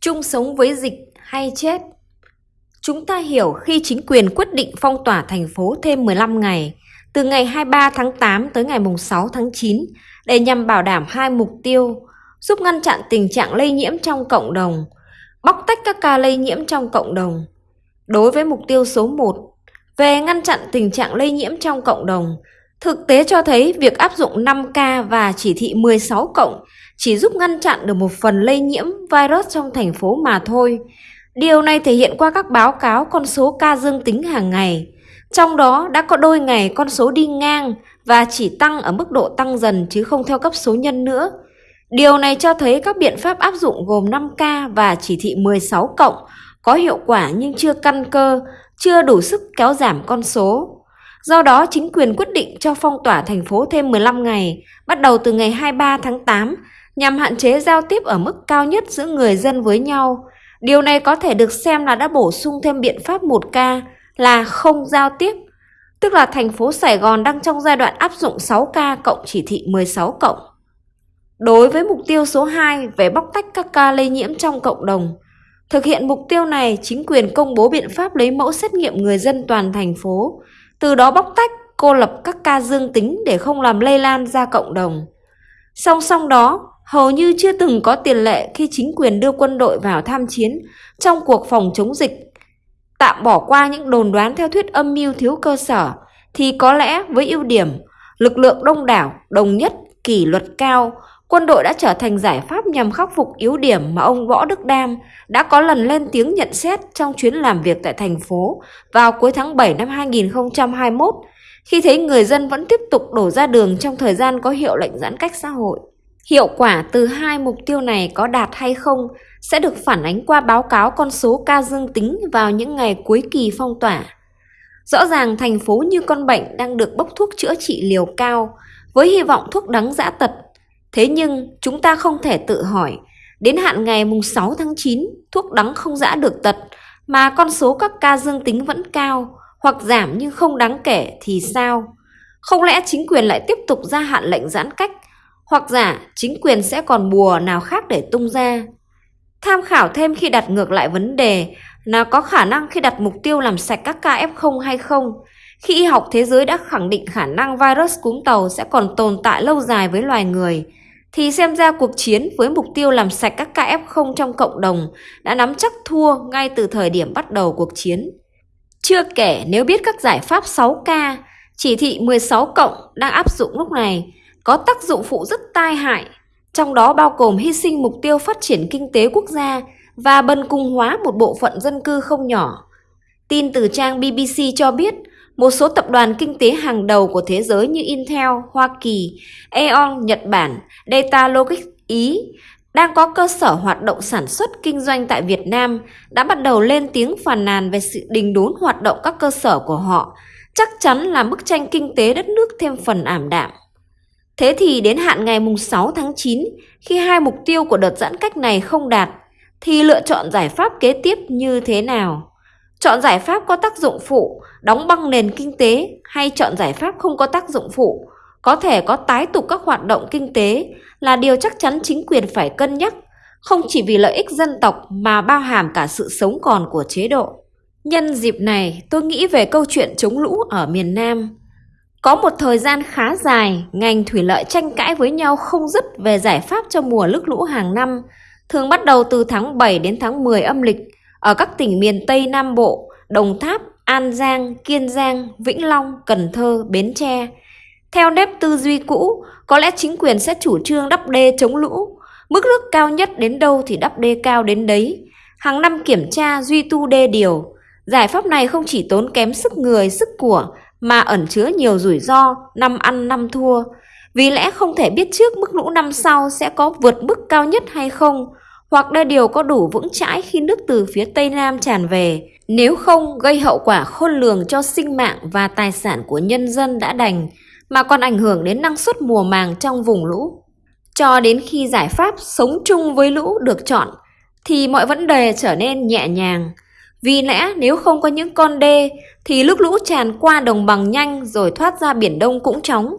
chung sống với dịch hay chết. Chúng ta hiểu khi chính quyền quyết định phong tỏa thành phố thêm 15 ngày, từ ngày 23 tháng 8 tới ngày 6 tháng 9, để nhằm bảo đảm hai mục tiêu, giúp ngăn chặn tình trạng lây nhiễm trong cộng đồng, bóc tách các ca lây nhiễm trong cộng đồng. Đối với mục tiêu số 1, về ngăn chặn tình trạng lây nhiễm trong cộng đồng, thực tế cho thấy việc áp dụng 5K và chỉ thị 16 cộng chỉ giúp ngăn chặn được một phần lây nhiễm virus trong thành phố mà thôi. Điều này thể hiện qua các báo cáo con số ca dương tính hàng ngày. Trong đó đã có đôi ngày con số đi ngang và chỉ tăng ở mức độ tăng dần chứ không theo cấp số nhân nữa. Điều này cho thấy các biện pháp áp dụng gồm 5K và chỉ thị 16 cộng có hiệu quả nhưng chưa căn cơ, chưa đủ sức kéo giảm con số. Do đó, chính quyền quyết định cho phong tỏa thành phố thêm 15 ngày, bắt đầu từ ngày 23 tháng 8, nhằm hạn chế giao tiếp ở mức cao nhất giữa người dân với nhau. Điều này có thể được xem là đã bổ sung thêm biện pháp 1K là không giao tiếp, tức là thành phố Sài Gòn đang trong giai đoạn áp dụng 6K cộng chỉ thị 16 cộng. Đối với mục tiêu số 2 về bóc tách các ca lây nhiễm trong cộng đồng, thực hiện mục tiêu này, chính quyền công bố biện pháp lấy mẫu xét nghiệm người dân toàn thành phố, từ đó bóc tách, cô lập các ca dương tính để không làm lây lan ra cộng đồng. Song song đó, hầu như chưa từng có tiền lệ khi chính quyền đưa quân đội vào tham chiến trong cuộc phòng chống dịch. Tạm bỏ qua những đồn đoán theo thuyết âm mưu thiếu cơ sở, thì có lẽ với ưu điểm, lực lượng đông đảo, đồng nhất, kỷ luật cao, quân đội đã trở thành giải pháp nhằm khắc phục yếu điểm mà ông Võ Đức Đam đã có lần lên tiếng nhận xét trong chuyến làm việc tại thành phố vào cuối tháng 7 năm 2021, khi thấy người dân vẫn tiếp tục đổ ra đường trong thời gian có hiệu lệnh giãn cách xã hội. Hiệu quả từ hai mục tiêu này có đạt hay không sẽ được phản ánh qua báo cáo con số ca dương tính vào những ngày cuối kỳ phong tỏa. Rõ ràng thành phố như con bệnh đang được bốc thuốc chữa trị liều cao, với hy vọng thuốc đắng dã tật. Thế nhưng, chúng ta không thể tự hỏi, đến hạn ngày mùng 6 tháng 9 thuốc đắng không dã được tật, mà con số các ca dương tính vẫn cao hoặc giảm nhưng không đáng kể thì sao? Không lẽ chính quyền lại tiếp tục gia hạn lệnh giãn cách hoặc giả chính quyền sẽ còn bùa nào khác để tung ra. Tham khảo thêm khi đặt ngược lại vấn đề là có khả năng khi đặt mục tiêu làm sạch các ca F0 hay không, khi y học thế giới đã khẳng định khả năng virus cúm tàu sẽ còn tồn tại lâu dài với loài người, thì xem ra cuộc chiến với mục tiêu làm sạch các ca F0 trong cộng đồng đã nắm chắc thua ngay từ thời điểm bắt đầu cuộc chiến. Chưa kể nếu biết các giải pháp 6K, chỉ thị 16 cộng đang áp dụng lúc này có tác dụng phụ rất tai hại, trong đó bao gồm hy sinh mục tiêu phát triển kinh tế quốc gia và bần cùng hóa một bộ phận dân cư không nhỏ. Tin từ trang BBC cho biết, một số tập đoàn kinh tế hàng đầu của thế giới như Intel, Hoa Kỳ, Aeon, Nhật Bản, Data Logic Ý đang có cơ sở hoạt động sản xuất kinh doanh tại Việt Nam đã bắt đầu lên tiếng phàn nàn về sự đình đốn hoạt động các cơ sở của họ, chắc chắn là bức tranh kinh tế đất nước thêm phần ảm đạm. Thế thì đến hạn ngày mùng 6 tháng 9, khi hai mục tiêu của đợt giãn cách này không đạt, thì lựa chọn giải pháp kế tiếp như thế nào? Chọn giải pháp có tác dụng phụ, đóng băng nền kinh tế hay chọn giải pháp không có tác dụng phụ, có thể có tái tục các hoạt động kinh tế là điều chắc chắn chính quyền phải cân nhắc, không chỉ vì lợi ích dân tộc mà bao hàm cả sự sống còn của chế độ. Nhân dịp này, tôi nghĩ về câu chuyện chống lũ ở miền Nam. Có một thời gian khá dài, ngành thủy lợi tranh cãi với nhau không dứt về giải pháp cho mùa nước lũ hàng năm, thường bắt đầu từ tháng 7 đến tháng 10 âm lịch ở các tỉnh miền Tây Nam Bộ, Đồng Tháp, An Giang, Kiên Giang, Vĩnh Long, Cần Thơ, Bến Tre. Theo nếp tư duy cũ, có lẽ chính quyền sẽ chủ trương đắp đê chống lũ. Mức nước cao nhất đến đâu thì đắp đê cao đến đấy. Hàng năm kiểm tra duy tu đê điều. Giải pháp này không chỉ tốn kém sức người, sức của mà ẩn chứa nhiều rủi ro, năm ăn năm thua. Vì lẽ không thể biết trước mức lũ năm sau sẽ có vượt mức cao nhất hay không, hoặc đê điều có đủ vững chãi khi nước từ phía Tây Nam tràn về, nếu không gây hậu quả khôn lường cho sinh mạng và tài sản của nhân dân đã đành, mà còn ảnh hưởng đến năng suất mùa màng trong vùng lũ. Cho đến khi giải pháp sống chung với lũ được chọn, thì mọi vấn đề trở nên nhẹ nhàng, vì lẽ nếu không có những con đê thì nước lũ tràn qua đồng bằng nhanh rồi thoát ra Biển Đông cũng chóng.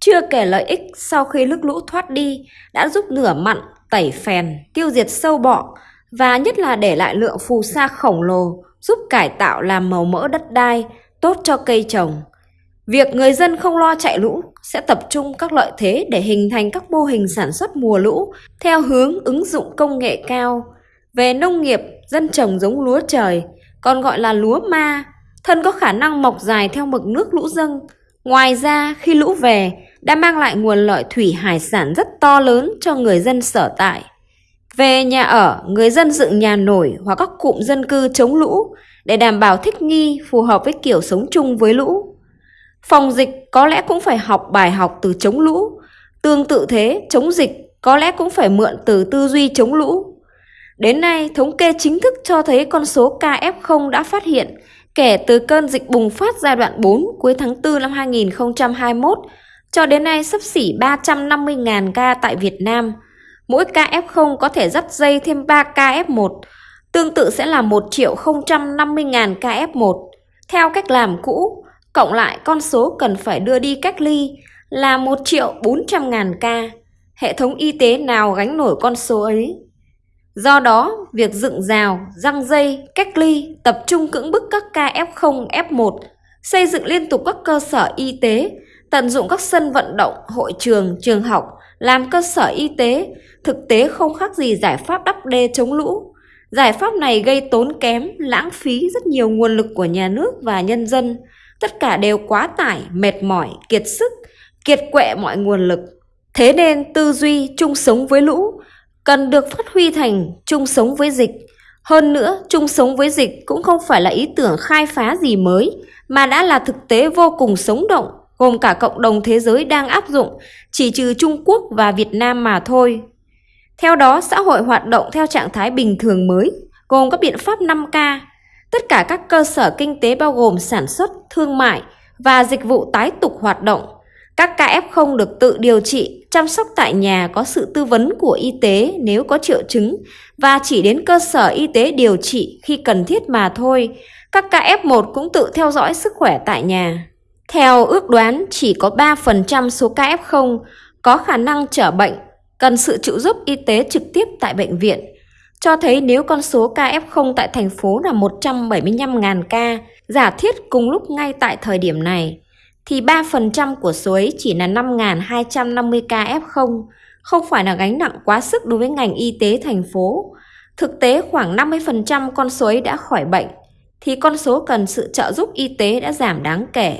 Chưa kể lợi ích sau khi nước lũ thoát đi đã giúp nửa mặn, tẩy phèn, tiêu diệt sâu bọ, và nhất là để lại lượng phù sa khổng lồ giúp cải tạo làm màu mỡ đất đai, tốt cho cây trồng. Việc người dân không lo chạy lũ sẽ tập trung các lợi thế để hình thành các mô hình sản xuất mùa lũ theo hướng ứng dụng công nghệ cao. Về nông nghiệp, dân trồng giống lúa trời, còn gọi là lúa ma, thân có khả năng mọc dài theo mực nước lũ dâng. Ngoài ra, khi lũ về, đã mang lại nguồn lợi thủy hải sản rất to lớn cho người dân sở tại. Về nhà ở, người dân dựng nhà nổi hoặc các cụm dân cư chống lũ để đảm bảo thích nghi phù hợp với kiểu sống chung với lũ. Phòng dịch có lẽ cũng phải học bài học từ chống lũ. Tương tự thế, chống dịch có lẽ cũng phải mượn từ tư duy chống lũ. Đến nay, thống kê chính thức cho thấy con số KF0 đã phát hiện kể từ cơn dịch bùng phát giai đoạn 4 cuối tháng 4 năm 2021 cho đến nay sắp xỉ 350.000 ca tại Việt Nam. Mỗi ca F0 có thể dắt dây thêm 3 ca F1, tương tự sẽ là 1 triệu 050.000 ca F1. Theo cách làm cũ, cộng lại con số cần phải đưa đi cách ly là 1 triệu 400.000 ca. Hệ thống y tế nào gánh nổi con số ấy? Do đó, việc dựng rào, răng dây, cách ly, tập trung cưỡng bức các ca F0, F1, xây dựng liên tục các cơ sở y tế, tận dụng các sân vận động, hội trường, trường học, làm cơ sở y tế, thực tế không khác gì giải pháp đắp đê chống lũ. Giải pháp này gây tốn kém, lãng phí rất nhiều nguồn lực của nhà nước và nhân dân. Tất cả đều quá tải, mệt mỏi, kiệt sức, kiệt quệ mọi nguồn lực. Thế nên tư duy chung sống với lũ cần được phát huy thành chung sống với dịch. Hơn nữa, chung sống với dịch cũng không phải là ý tưởng khai phá gì mới, mà đã là thực tế vô cùng sống động, gồm cả cộng đồng thế giới đang áp dụng, chỉ trừ Trung Quốc và Việt Nam mà thôi. Theo đó, xã hội hoạt động theo trạng thái bình thường mới, gồm các biện pháp 5K. Tất cả các cơ sở kinh tế bao gồm sản xuất, thương mại và dịch vụ tái tục hoạt động. Các ca F0 được tự điều trị, chăm sóc tại nhà có sự tư vấn của y tế nếu có triệu chứng và chỉ đến cơ sở y tế điều trị khi cần thiết mà thôi. Các ca F1 cũng tự theo dõi sức khỏe tại nhà. Theo ước đoán, chỉ có 3% số ca F0 có khả năng trở bệnh, cần sự trợ giúp y tế trực tiếp tại bệnh viện. Cho thấy nếu con số ca F0 tại thành phố là 175.000 ca, giả thiết cùng lúc ngay tại thời điểm này, thì 3% của số ấy chỉ là 5.250 ca F0, không phải là gánh nặng quá sức đối với ngành y tế thành phố. Thực tế khoảng 50% con số ấy đã khỏi bệnh, thì con số cần sự trợ giúp y tế đã giảm đáng kể.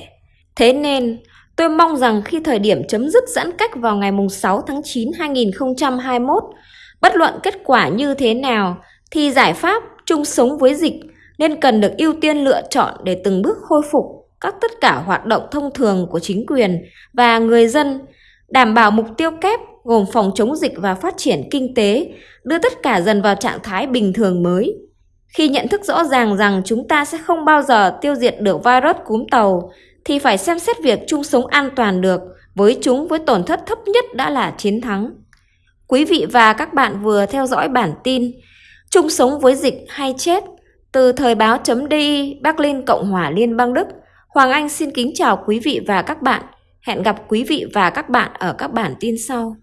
Thế nên, tôi mong rằng khi thời điểm chấm dứt giãn cách vào ngày 6 tháng 9 2021, bất luận kết quả như thế nào, thì giải pháp chung sống với dịch nên cần được ưu tiên lựa chọn để từng bước khôi phục các tất cả hoạt động thông thường của chính quyền và người dân, đảm bảo mục tiêu kép gồm phòng chống dịch và phát triển kinh tế, đưa tất cả dần vào trạng thái bình thường mới. Khi nhận thức rõ ràng rằng chúng ta sẽ không bao giờ tiêu diệt được virus cúm tàu, thì phải xem xét việc chung sống an toàn được với chúng với tổn thất thấp nhất đã là chiến thắng. Quý vị và các bạn vừa theo dõi bản tin Chung sống với dịch hay chết từ thời báo.di Berlin Cộng hòa Liên bang Đức. Hoàng Anh xin kính chào quý vị và các bạn. Hẹn gặp quý vị và các bạn ở các bản tin sau.